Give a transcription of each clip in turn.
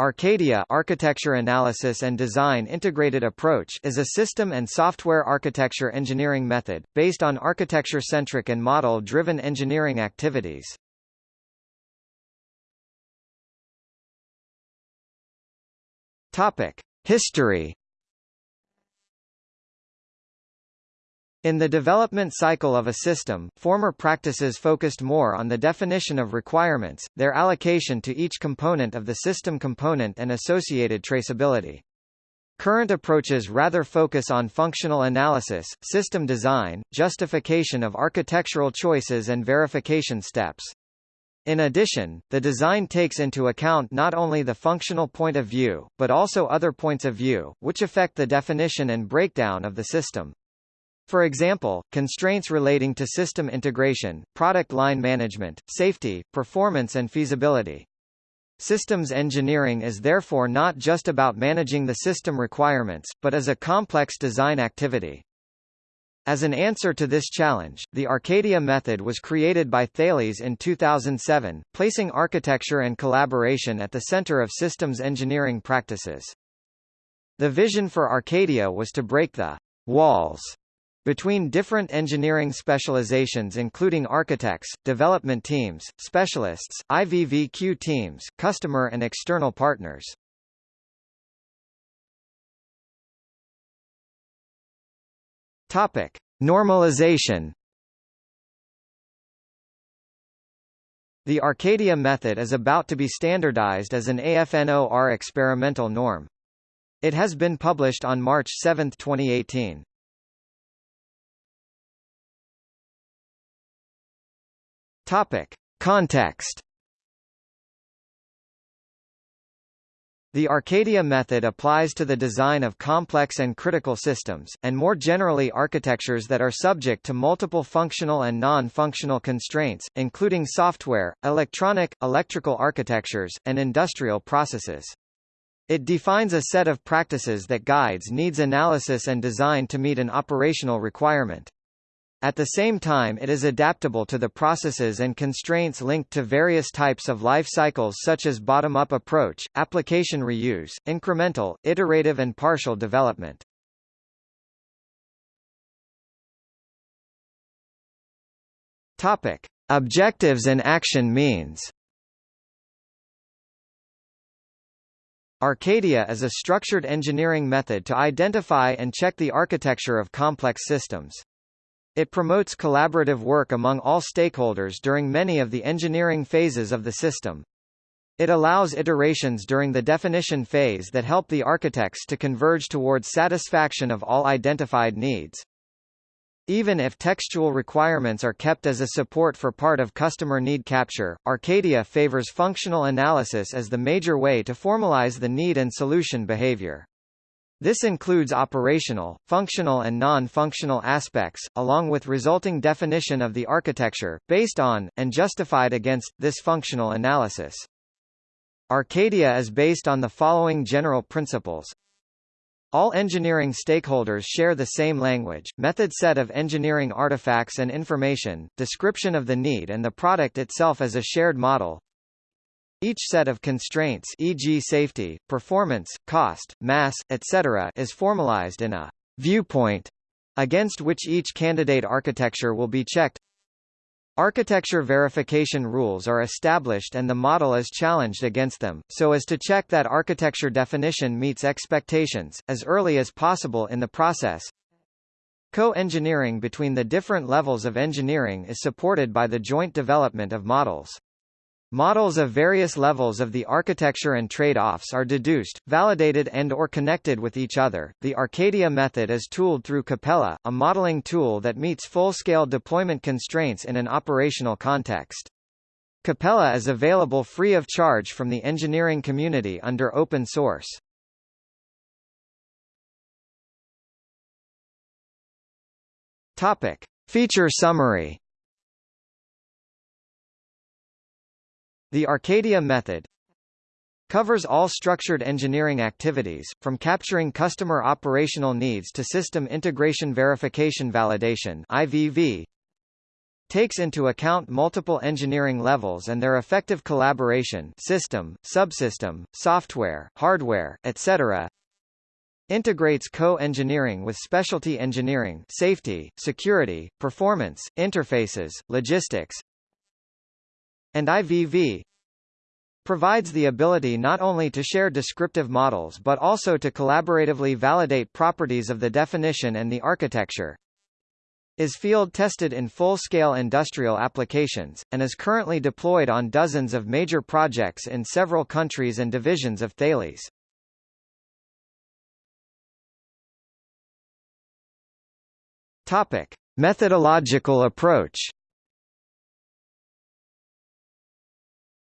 Arcadia Architecture Analysis and Design Integrated Approach is a system and software architecture engineering method, based on architecture-centric and model-driven engineering activities. History In the development cycle of a system, former practices focused more on the definition of requirements, their allocation to each component of the system component and associated traceability. Current approaches rather focus on functional analysis, system design, justification of architectural choices and verification steps. In addition, the design takes into account not only the functional point of view, but also other points of view, which affect the definition and breakdown of the system. For example, constraints relating to system integration, product line management, safety, performance and feasibility. Systems engineering is therefore not just about managing the system requirements, but as a complex design activity. As an answer to this challenge, the Arcadia method was created by Thales in 2007, placing architecture and collaboration at the center of systems engineering practices. The vision for Arcadia was to break the walls between different engineering specializations including architects, development teams, specialists, IVVQ teams, customer and external partners. Topic: Normalization. The Arcadia method is about to be standardized as an AFNOR experimental norm. It has been published on March 7, 2018. Topic. Context The Arcadia method applies to the design of complex and critical systems, and more generally architectures that are subject to multiple functional and non-functional constraints, including software, electronic, electrical architectures, and industrial processes. It defines a set of practices that guides needs analysis and design to meet an operational requirement. At the same time it is adaptable to the processes and constraints linked to various types of life cycles such as bottom-up approach, application reuse, incremental, iterative and partial development. Topic: Objectives and action means. Arcadia is a structured engineering method to identify and check the architecture of complex systems. It promotes collaborative work among all stakeholders during many of the engineering phases of the system. It allows iterations during the definition phase that help the architects to converge towards satisfaction of all identified needs. Even if textual requirements are kept as a support for part of customer need capture, Arcadia favors functional analysis as the major way to formalize the need and solution behavior. This includes operational, functional and non-functional aspects, along with resulting definition of the architecture, based on, and justified against, this functional analysis. Arcadia is based on the following general principles. All engineering stakeholders share the same language, method set of engineering artifacts and information, description of the need and the product itself as a shared model, each set of constraints e.g. safety, performance, cost, mass, etc. is formalized in a viewpoint against which each candidate architecture will be checked. Architecture verification rules are established and the model is challenged against them, so as to check that architecture definition meets expectations, as early as possible in the process. Co-engineering between the different levels of engineering is supported by the joint development of models. Models of various levels of the architecture and trade-offs are deduced, validated and or connected with each other. The Arcadia method is tooled through Capella, a modeling tool that meets full-scale deployment constraints in an operational context. Capella is available free of charge from the engineering community under open source. Topic: Feature summary The Arcadia method covers all structured engineering activities, from capturing customer operational needs to system integration verification validation IVV, takes into account multiple engineering levels and their effective collaboration system, subsystem, software, hardware, etc. Integrates co-engineering with specialty engineering safety, security, performance, interfaces, logistics, and IVV provides the ability not only to share descriptive models but also to collaboratively validate properties of the definition and the architecture is field-tested in full-scale industrial applications, and is currently deployed on dozens of major projects in several countries and divisions of Thales. Topic. Methodological approach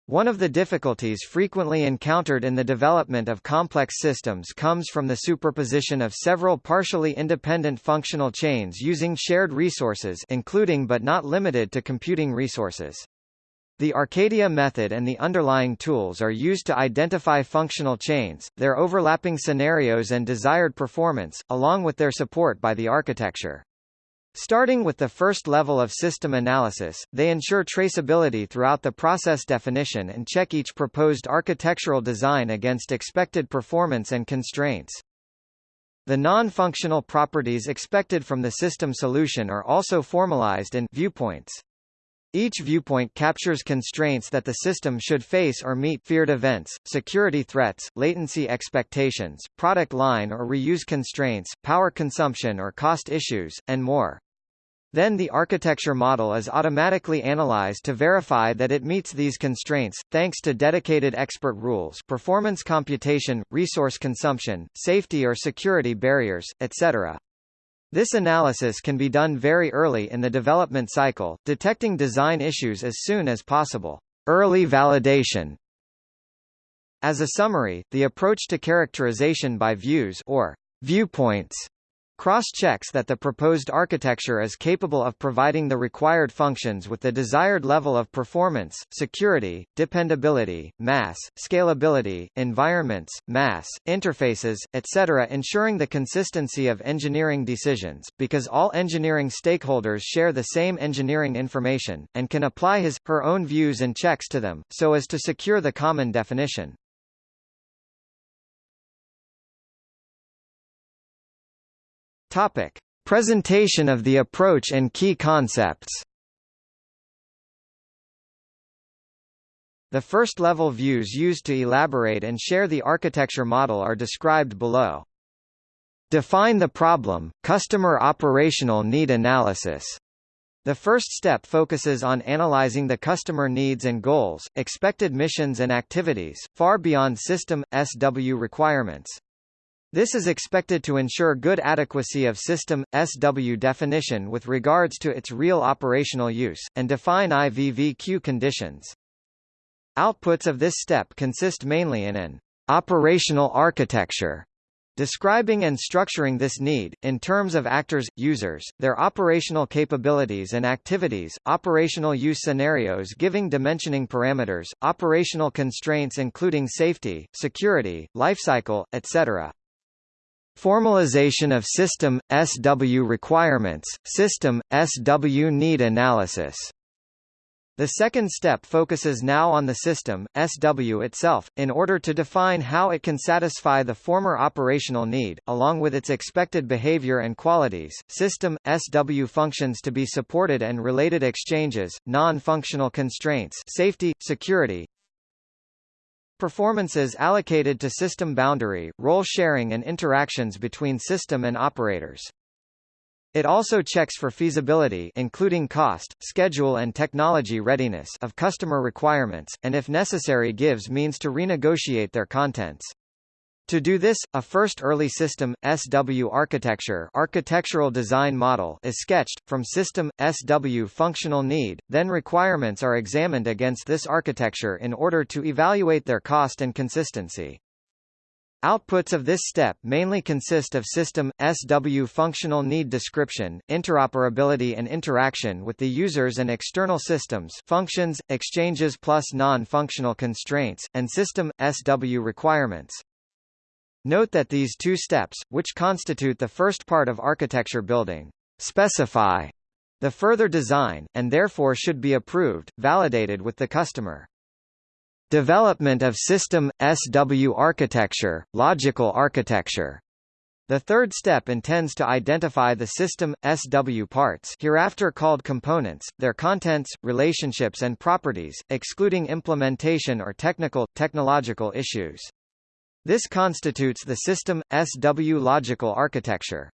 One of the difficulties frequently encountered in the development of complex systems comes from the superposition of several partially independent functional chains using shared resources including but not limited to computing resources. The Arcadia method and the underlying tools are used to identify functional chains, their overlapping scenarios and desired performance, along with their support by the architecture. Starting with the first level of system analysis, they ensure traceability throughout the process definition and check each proposed architectural design against expected performance and constraints. The non-functional properties expected from the system solution are also formalized in viewpoints. Each viewpoint captures constraints that the system should face or meet feared events, security threats, latency expectations, product line or reuse constraints, power consumption or cost issues, and more. Then the architecture model is automatically analyzed to verify that it meets these constraints, thanks to dedicated expert rules performance computation, resource consumption, safety or security barriers, etc. This analysis can be done very early in the development cycle, detecting design issues as soon as possible. Early validation As a summary, the approach to characterization by views or viewpoints cross-checks that the proposed architecture is capable of providing the required functions with the desired level of performance, security, dependability, mass, scalability, environments, mass, interfaces, etc. ensuring the consistency of engineering decisions, because all engineering stakeholders share the same engineering information, and can apply his, her own views and checks to them, so as to secure the common definition. Topic: Presentation of the approach and key concepts. The first-level views used to elaborate and share the architecture model are described below. Define the problem, customer operational need analysis. The first step focuses on analyzing the customer needs and goals, expected missions and activities, far beyond system, SW requirements. This is expected to ensure good adequacy of system, SW definition with regards to its real operational use, and define IVVQ conditions. Outputs of this step consist mainly in an operational architecture describing and structuring this need, in terms of actors, users, their operational capabilities and activities, operational use scenarios giving dimensioning parameters, operational constraints including safety, security, lifecycle, etc. Formalization of system, SW requirements, system, SW need analysis. The second step focuses now on the system, SW itself, in order to define how it can satisfy the former operational need, along with its expected behavior and qualities, system, SW functions to be supported and related exchanges, non-functional constraints safety, security, Performances allocated to system boundary, role sharing and interactions between system and operators. It also checks for feasibility including cost, schedule and technology readiness of customer requirements, and if necessary gives means to renegotiate their contents. To do this, a first early system, SW architecture architectural design model is sketched, from system, SW functional need, then requirements are examined against this architecture in order to evaluate their cost and consistency. Outputs of this step mainly consist of system, SW functional need description, interoperability and interaction with the users and external systems functions, exchanges plus non-functional constraints, and system, SW requirements. Note that these two steps, which constitute the first part of architecture building, specify The further design, and therefore should be approved, validated with the customer. Development of system, SW architecture, logical architecture. The third step intends to identify the system, SW parts hereafter called components, their contents, relationships and properties, excluding implementation or technical, technological issues. This constitutes the system, SW logical architecture.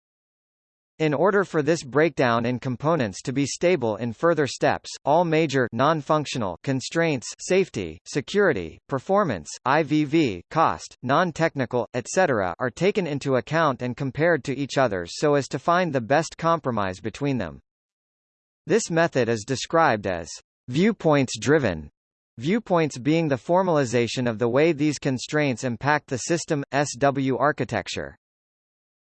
In order for this breakdown in components to be stable in further steps, all major non-functional constraints safety, security, performance, IVV, cost, non-technical, etc. are taken into account and compared to each other so as to find the best compromise between them. This method is described as viewpoints-driven, viewpoints being the formalization of the way these constraints impact the system, SW architecture.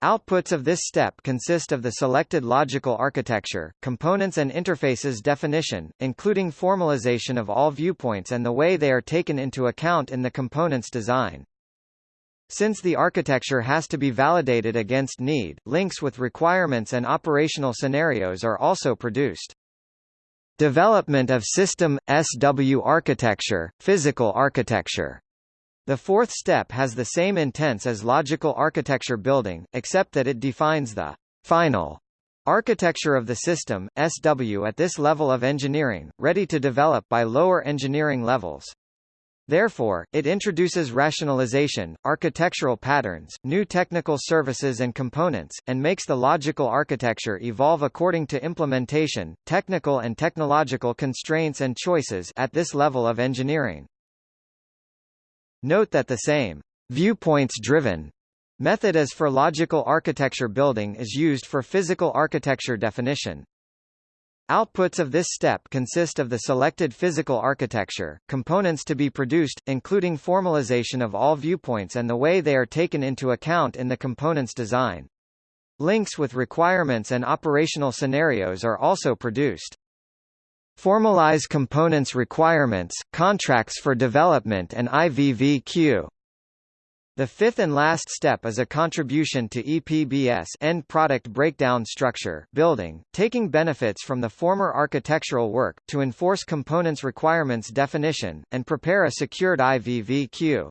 Outputs of this step consist of the selected logical architecture, components and interfaces definition, including formalization of all viewpoints and the way they are taken into account in the component's design. Since the architecture has to be validated against need, links with requirements and operational scenarios are also produced. Development of system, SW architecture, physical architecture the fourth step has the same intents as logical architecture building, except that it defines the final architecture of the system, SW at this level of engineering, ready to develop by lower engineering levels. Therefore, it introduces rationalization, architectural patterns, new technical services and components, and makes the logical architecture evolve according to implementation, technical and technological constraints and choices at this level of engineering. Note that the same viewpoints-driven method as for logical architecture building is used for physical architecture definition. Outputs of this step consist of the selected physical architecture, components to be produced, including formalization of all viewpoints and the way they are taken into account in the component's design. Links with requirements and operational scenarios are also produced. Formalize components requirements, contracts for development and IVVQ. The fifth and last step is a contribution to EPBS end product breakdown structure building, taking benefits from the former architectural work, to enforce components requirements definition, and prepare a secured IVVQ.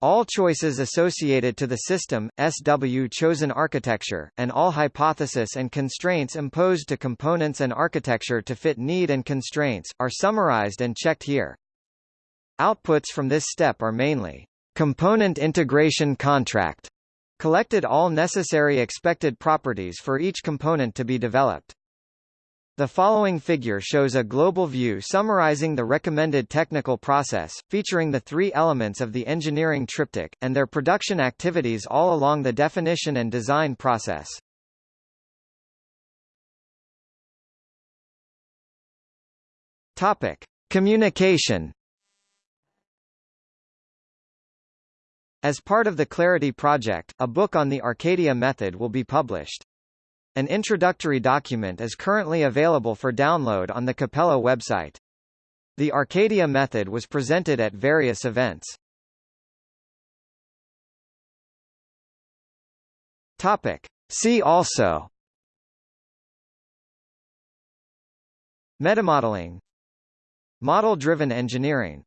All choices associated to the system, SW chosen architecture, and all hypothesis and constraints imposed to components and architecture to fit need and constraints, are summarized and checked here. Outputs from this step are mainly component integration contract, collected all necessary expected properties for each component to be developed. The following figure shows a global view summarizing the recommended technical process, featuring the three elements of the engineering triptych, and their production activities all along the definition and design process. Topic. Communication As part of the Clarity project, a book on the Arcadia method will be published. An introductory document is currently available for download on the Capella website. The Arcadia method was presented at various events. Topic. See also Metamodeling Model-driven engineering